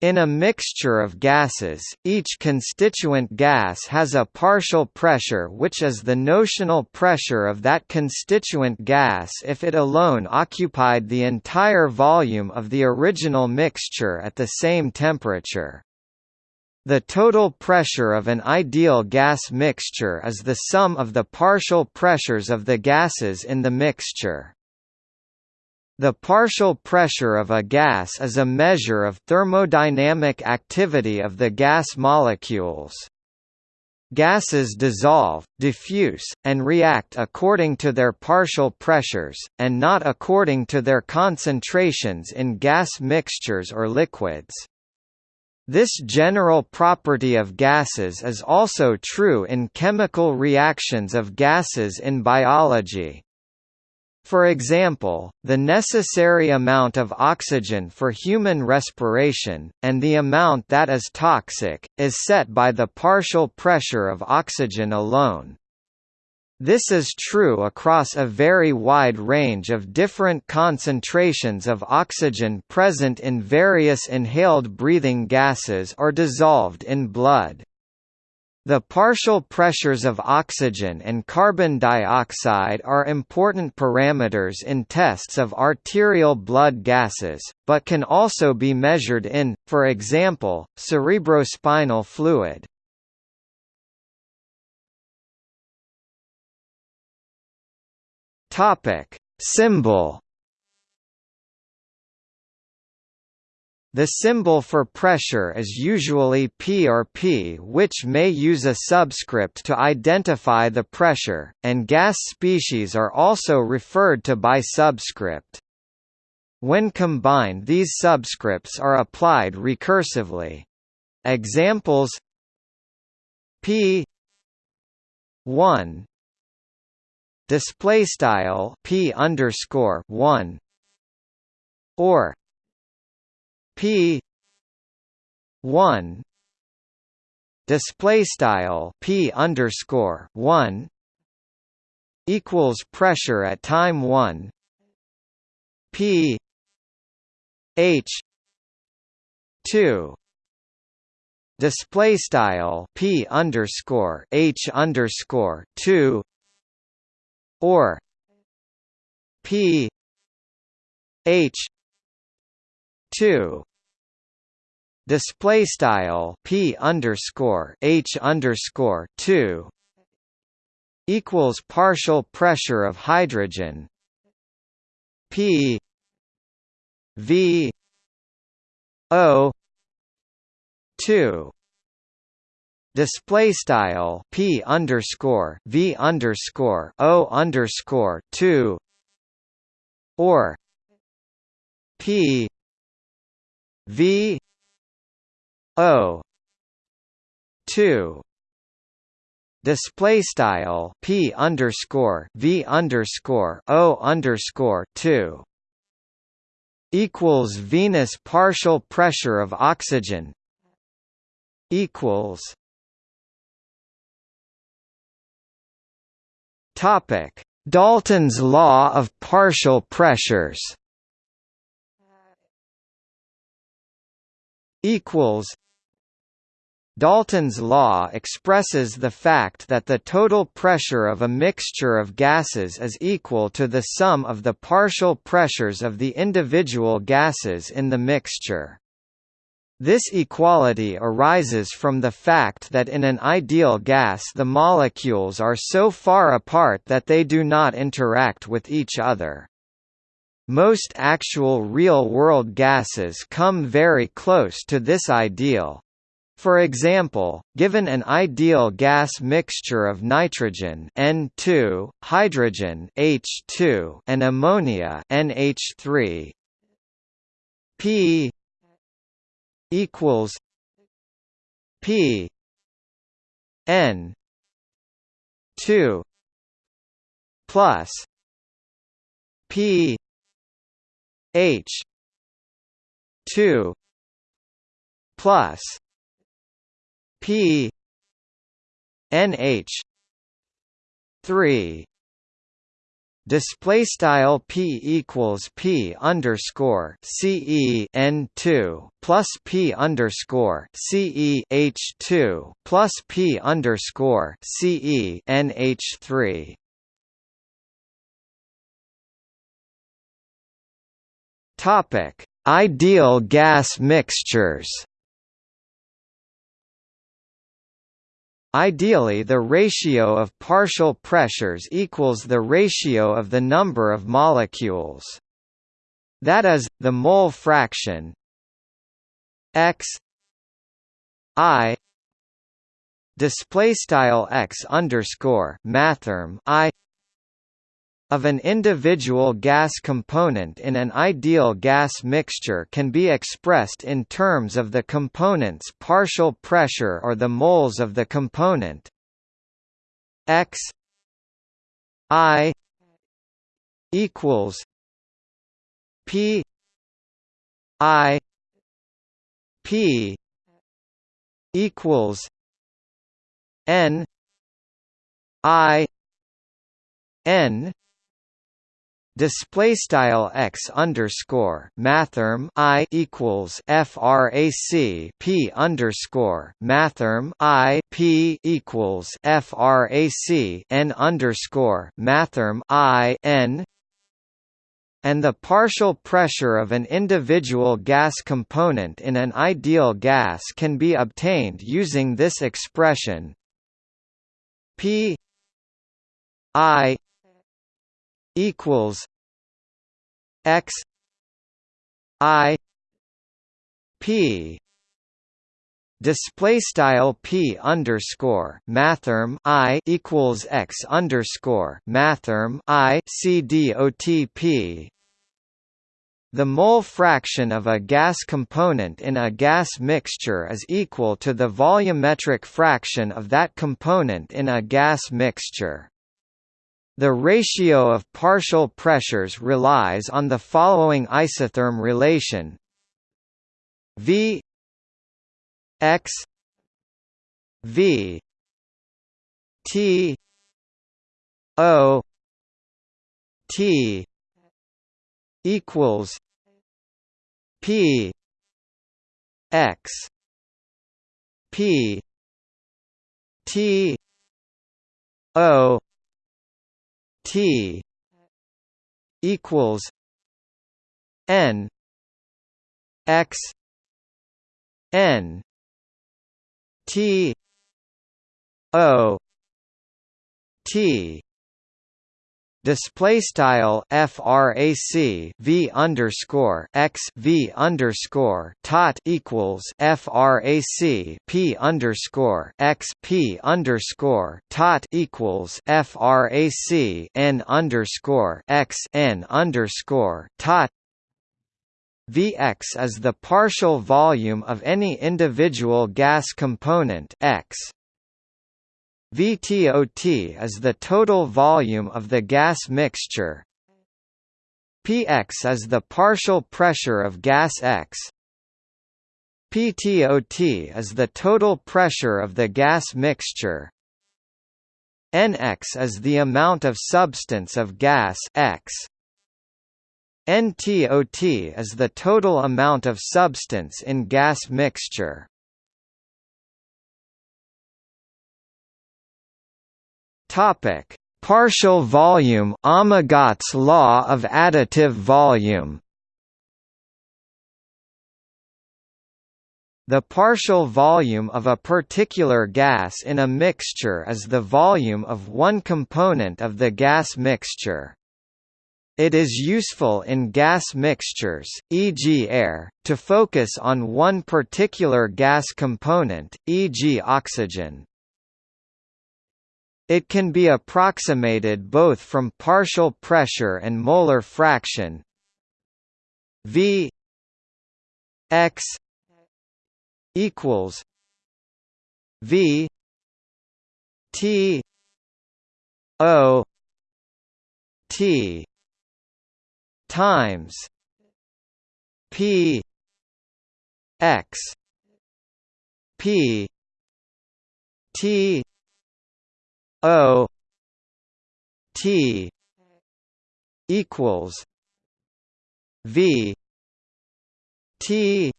In a mixture of gases, each constituent gas has a partial pressure which is the notional pressure of that constituent gas if it alone occupied the entire volume of the original mixture at the same temperature. The total pressure of an ideal gas mixture is the sum of the partial pressures of the gases in the mixture. The partial pressure of a gas is a measure of thermodynamic activity of the gas molecules. Gases dissolve, diffuse, and react according to their partial pressures, and not according to their concentrations in gas mixtures or liquids. This general property of gases is also true in chemical reactions of gases in biology. For example, the necessary amount of oxygen for human respiration, and the amount that is toxic, is set by the partial pressure of oxygen alone. This is true across a very wide range of different concentrations of oxygen present in various inhaled breathing gases or dissolved in blood. The partial pressures of oxygen and carbon dioxide are important parameters in tests of arterial blood gases, but can also be measured in, for example, cerebrospinal fluid. Symbol The symbol for pressure is usually P or P which may use a subscript to identify the pressure, and gas species are also referred to by subscript. When combined these subscripts are applied recursively. Examples P 1 display style P underscore 1 or P one display style P underscore one equals pressure at time one P H two display style P underscore H underscore two or P H two display style p underscore h underscore two equals partial pressure of hydrogen p v o two display style p underscore v underscore o underscore two or p v O two. Display style P underscore V underscore O underscore two. Equals Venous partial pressure of oxygen. Equals Topic Dalton's law of partial pressures. Equals Dalton's law expresses the fact that the total pressure of a mixture of gases is equal to the sum of the partial pressures of the individual gases in the mixture. This equality arises from the fact that in an ideal gas the molecules are so far apart that they do not interact with each other. Most actual real-world gases come very close to this ideal, for example, given an ideal gas mixture of nitrogen N2, hydrogen H2, and ammonia NH3, P equals P N 2 plus P H 2 plus P NH three display style p equals p underscore ce n two plus p underscore ce h two plus p underscore ce n h three. Topic: Ideal gas mixtures. Ideally the ratio of partial pressures equals the ratio of the number of molecules. That is, the mole fraction x i display style x underscore mathrm i of an individual gas component in an ideal gas mixture can be expressed in terms of the component's partial pressure or the moles of the component. X i equals p i p equals n i n display style x underscore mathrm i equals frac p underscore mathrm i p equals frac n underscore mathrm i n and the partial pressure of an individual gas component in an ideal gas can be obtained using this expression p i equals x i p display style p underscore mathrm i equals x underscore mathrm i c d o t p the mole fraction of a gas component in a gas mixture is equal to the volumetric fraction of that component in a gas mixture. The ratio of partial pressures relies on the following isotherm relation. V X V T O T equals P X P T O T equals N X N T O T Display style frac v underscore x v underscore tot equals frac p underscore x p underscore tot equals frac n underscore x n underscore tot. Vx is the partial volume of any individual gas component x VTOT is the total volume of the gas mixture. Px is the partial pressure of gas X. PTOT is the total pressure of the gas mixture. Nx is the amount of substance of gas X. NTOT is the total amount of substance in gas mixture. Topic: Partial volume Amagat's law of additive volume. The partial volume of a particular gas in a mixture is the volume of one component of the gas mixture. It is useful in gas mixtures, e.g. air, to focus on one particular gas component, e.g. oxygen. It can be approximated both from partial pressure and molar fraction. V x equals V T O T times P x P T O T equals V T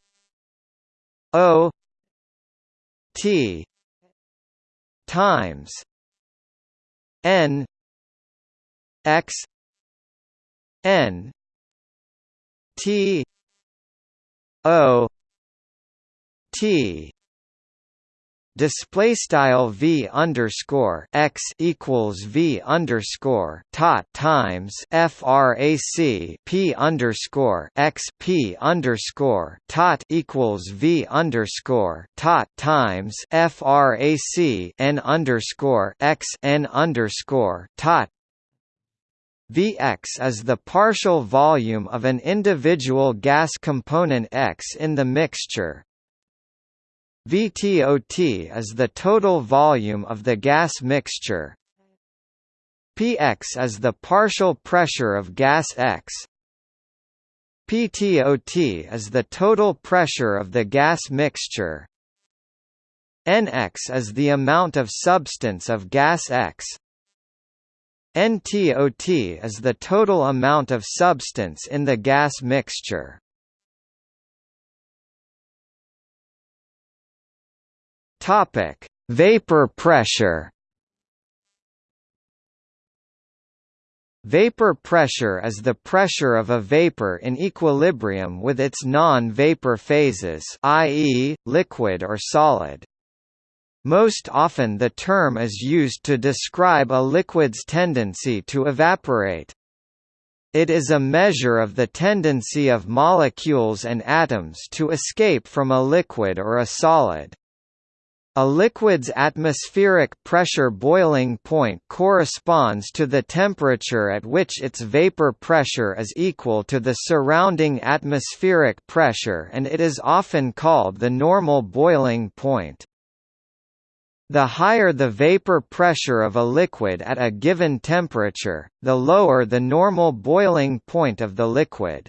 O T times N X N T O T display style v underscore x equals v underscore tot times frac p underscore x p underscore tot equals v underscore tot times frac n underscore x n underscore tot. Vx is the partial volume of an individual gas component X in the mixture, VTOT is the total volume of the gas mixture. Px is the partial pressure of gas X. PTOT is the total pressure of the gas mixture. Nx is the amount of substance of gas X. NTOT is the total amount of substance in the gas mixture. Topic: Vapor pressure. Vapor pressure is the pressure of a vapor in equilibrium with its non-vapor phases i.e., liquid or solid. Most often the term is used to describe a liquid's tendency to evaporate. It is a measure of the tendency of molecules and atoms to escape from a liquid or a solid. A liquid's atmospheric pressure boiling point corresponds to the temperature at which its vapor pressure is equal to the surrounding atmospheric pressure and it is often called the normal boiling point. The higher the vapor pressure of a liquid at a given temperature, the lower the normal boiling point of the liquid.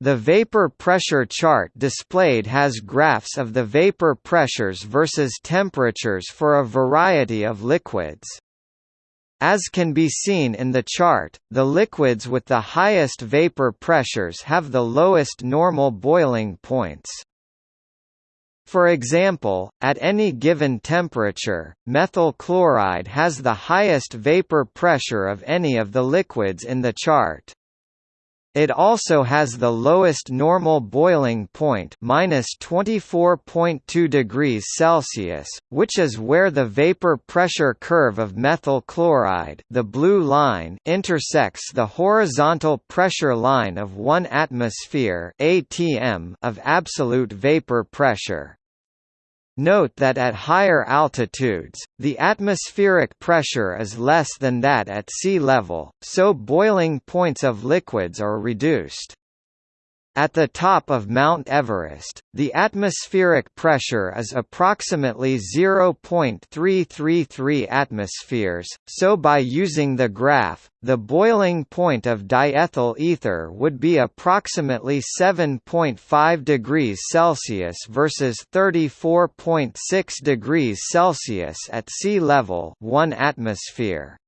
The vapor pressure chart displayed has graphs of the vapor pressures versus temperatures for a variety of liquids. As can be seen in the chart, the liquids with the highest vapor pressures have the lowest normal boiling points. For example, at any given temperature, methyl chloride has the highest vapor pressure of any of the liquids in the chart. It also has the lowest normal boiling point minus 24.2 degrees Celsius, which is where the vapor pressure curve of methyl chloride the blue line intersects the horizontal pressure line of 1 atmosphere ATM of absolute vapor pressure. Note that at higher altitudes, the atmospheric pressure is less than that at sea level, so boiling points of liquids are reduced. At the top of Mount Everest, the atmospheric pressure is approximately 0.333 atmospheres, so by using the graph, the boiling point of diethyl ether would be approximately 7.5 degrees Celsius versus 34.6 degrees Celsius at sea level 1 atmosphere.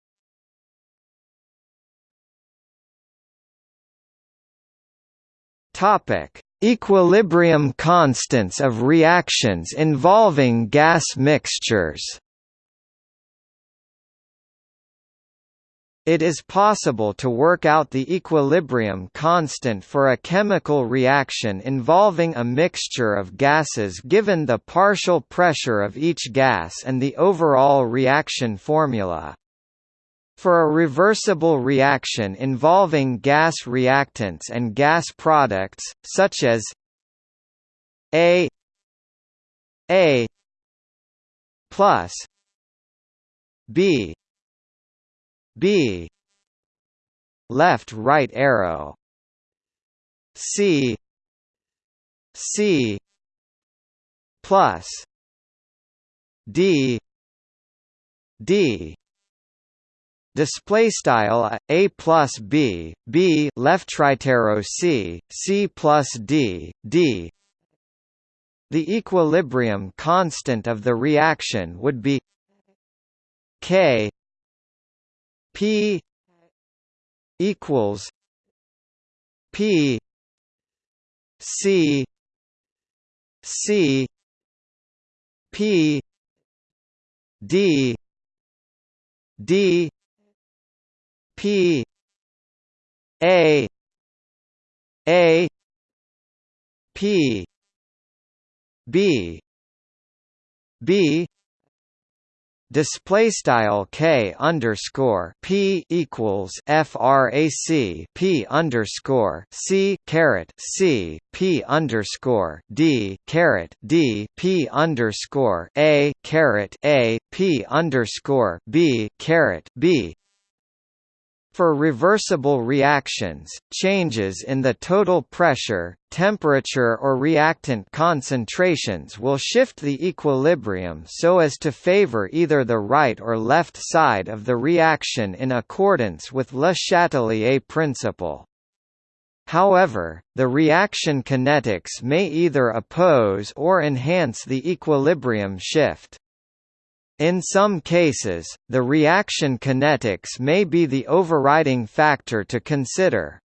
Topic: Equilibrium constants of reactions involving gas mixtures. It is possible to work out the equilibrium constant for a chemical reaction involving a mixture of gases given the partial pressure of each gas and the overall reaction formula. For a reversible reaction involving gas reactants and gas products, such as A A plus B B left right arrow C C plus D D display style a plus b b left right arrow c c plus d d. The equilibrium constant of the reaction would be k p equals P C C P D D P A A P B B display style k underscore p equals frac p underscore c caret c p underscore d caret d p underscore a caret a p underscore b caret b for reversible reactions, changes in the total pressure, temperature or reactant concentrations will shift the equilibrium so as to favor either the right or left side of the reaction in accordance with Le Chatelier principle. However, the reaction kinetics may either oppose or enhance the equilibrium shift. In some cases, the reaction kinetics may be the overriding factor to consider.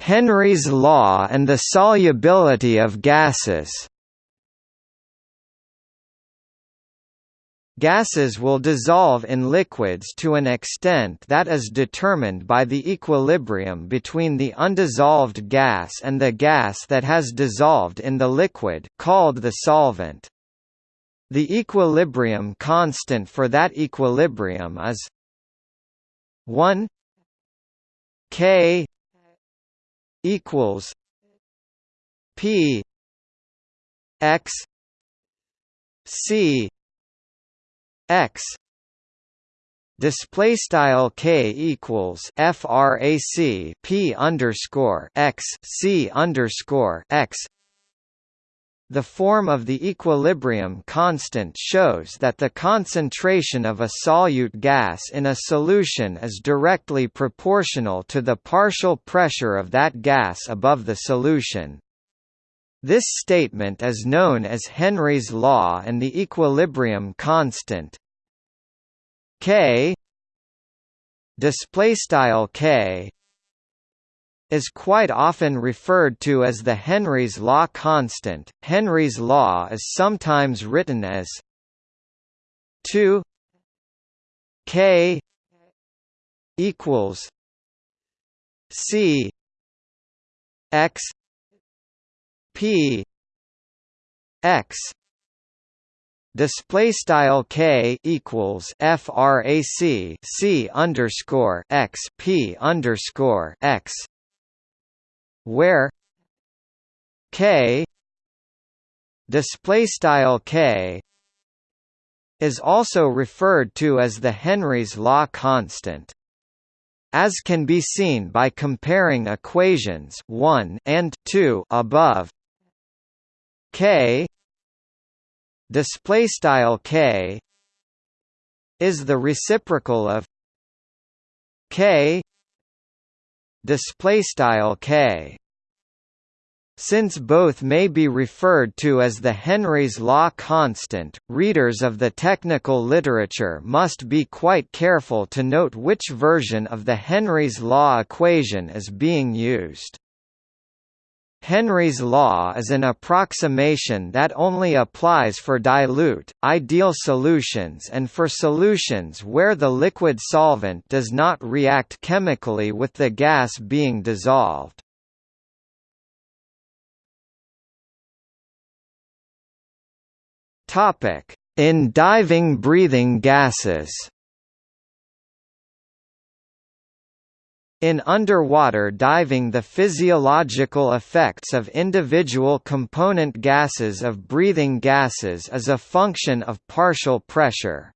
Henry's law and the solubility of gases Gases will dissolve in liquids to an extent that is determined by the equilibrium between the undissolved gas and the gas that has dissolved in the liquid called the solvent. The equilibrium constant for that equilibrium is 1 K equals P X C x display style k equals frac p underscore x c underscore x the form of the equilibrium constant shows that the concentration of a solute gas in a solution is directly proportional to the partial pressure of that gas above the solution. This statement is known as Henry's law and the equilibrium constant. K. Display style K. is quite often referred to as the Henry's law constant. Henry's law is sometimes written as 2 K equals C X P X display style k equals frac c underscore x p underscore x where k display style k is also referred to as the Henry's law constant as can be seen by comparing equations 1 and 2 above k. Display style k is the reciprocal of k. Display style k. Since both may be referred to as the Henry's law constant, readers of the technical literature must be quite careful to note which version of the Henry's law equation is being used. Henry's law is an approximation that only applies for dilute, ideal solutions and for solutions where the liquid solvent does not react chemically with the gas being dissolved. In diving breathing gases In underwater diving the physiological effects of individual component gases of breathing gases is a function of partial pressure.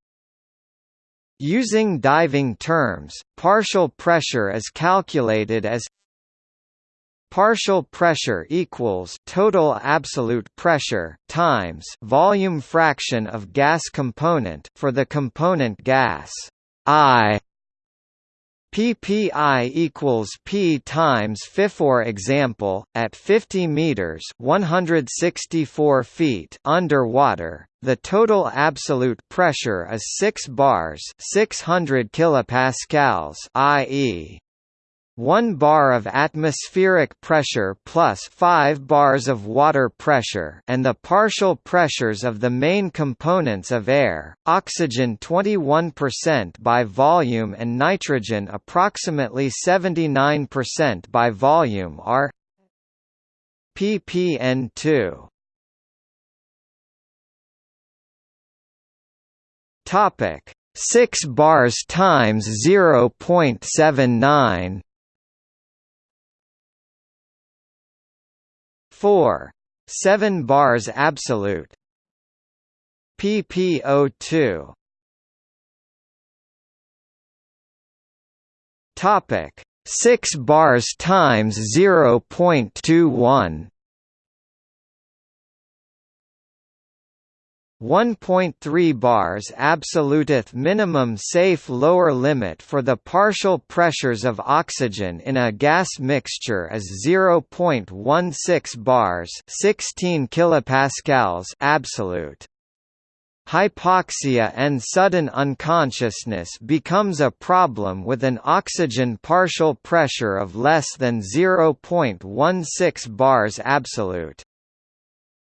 Using diving terms, partial pressure is calculated as partial pressure equals total absolute pressure times volume fraction of gas component for the component gas I PPI equals P times Fi. For example, at 50 meters (164 feet) underwater, the total absolute pressure is 6 bars 600 kilopascals i.e. 1 bar of atmospheric pressure plus 5 bars of water pressure and the partial pressures of the main components of air, oxygen 21% by volume and nitrogen approximately 79% by volume are ppn2 Topic 6 bars times 0.79 4. 7 bars absolute PPO2 Topic 6 bars times 0.21 1.3 bars absoluteth minimum safe lower limit for the partial pressures of oxygen in a gas mixture is 0.16 bars 16 kilopascals absolute. Hypoxia and sudden unconsciousness becomes a problem with an oxygen partial pressure of less than 0.16 bars absolute.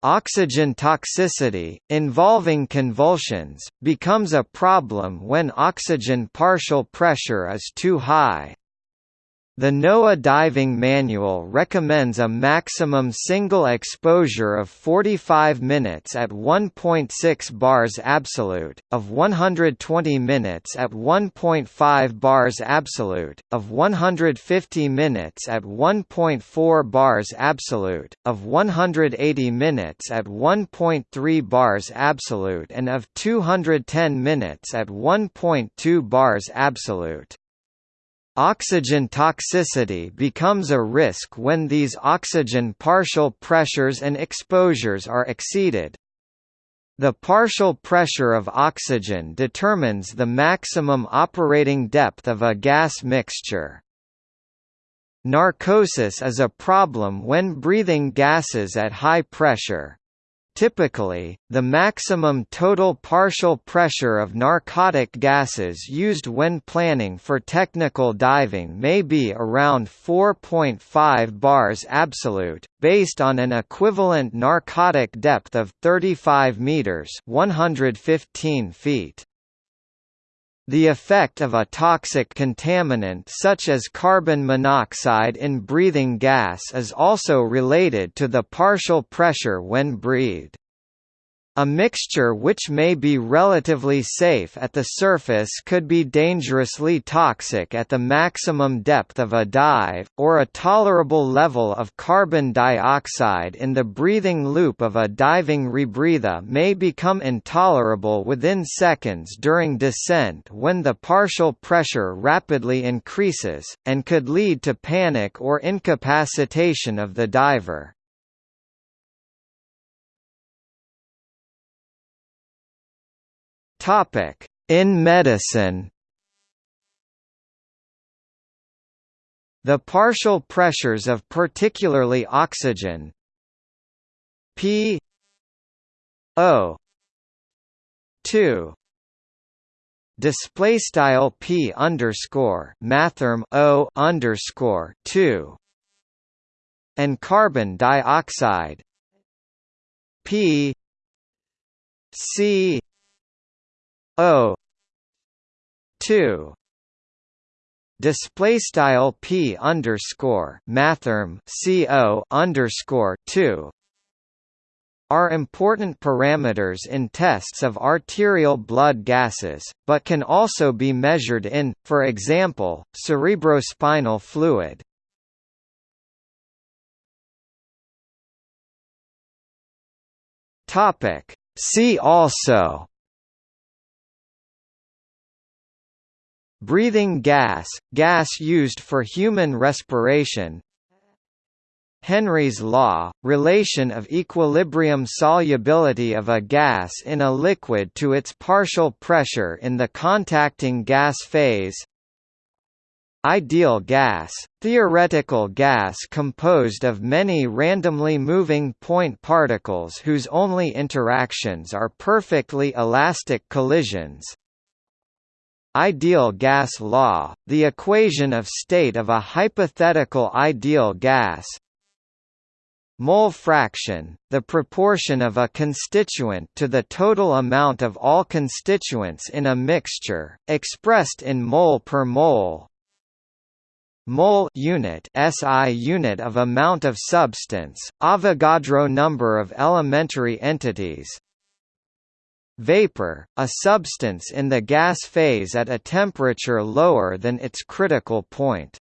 Oxygen toxicity, involving convulsions, becomes a problem when oxygen partial pressure is too high. The NOAA Diving Manual recommends a maximum single exposure of 45 minutes at 1.6 bars absolute, of 120 minutes at 1.5 bars absolute, of 150 minutes at 1.4 bars absolute, of 180 minutes at 1.3 bars absolute and of 210 minutes at 1.2 bars absolute. Oxygen toxicity becomes a risk when these oxygen partial pressures and exposures are exceeded. The partial pressure of oxygen determines the maximum operating depth of a gas mixture. Narcosis is a problem when breathing gases at high pressure. Typically, the maximum total partial pressure of narcotic gases used when planning for technical diving may be around 4.5 bars absolute, based on an equivalent narcotic depth of 35 meters (115 feet). The effect of a toxic contaminant such as carbon monoxide in breathing gas is also related to the partial pressure when breathed. A mixture which may be relatively safe at the surface could be dangerously toxic at the maximum depth of a dive, or a tolerable level of carbon dioxide in the breathing loop of a diving rebreather may become intolerable within seconds during descent when the partial pressure rapidly increases, and could lead to panic or incapacitation of the diver. Topic: In medicine. The partial pressures of particularly oxygen. P. O. 2 display style P underscore mathrm O underscore 2 and carbon dioxide. P. C O two. Display style p underscore mathrm co underscore two. Are important parameters in tests of arterial blood gases, but can also be measured in, for example, cerebrospinal fluid. See also Breathing gas – gas used for human respiration Henry's law – relation of equilibrium solubility of a gas in a liquid to its partial pressure in the contacting gas phase Ideal gas, theoretical gas composed of many randomly moving point particles whose only interactions are perfectly elastic collisions. Ideal gas law, the equation of state of a hypothetical ideal gas Mole fraction, the proportion of a constituent to the total amount of all constituents in a mixture, expressed in mole per mole mole unit SI unit of amount of substance, Avogadro number of elementary entities. Vapor, a substance in the gas phase at a temperature lower than its critical point.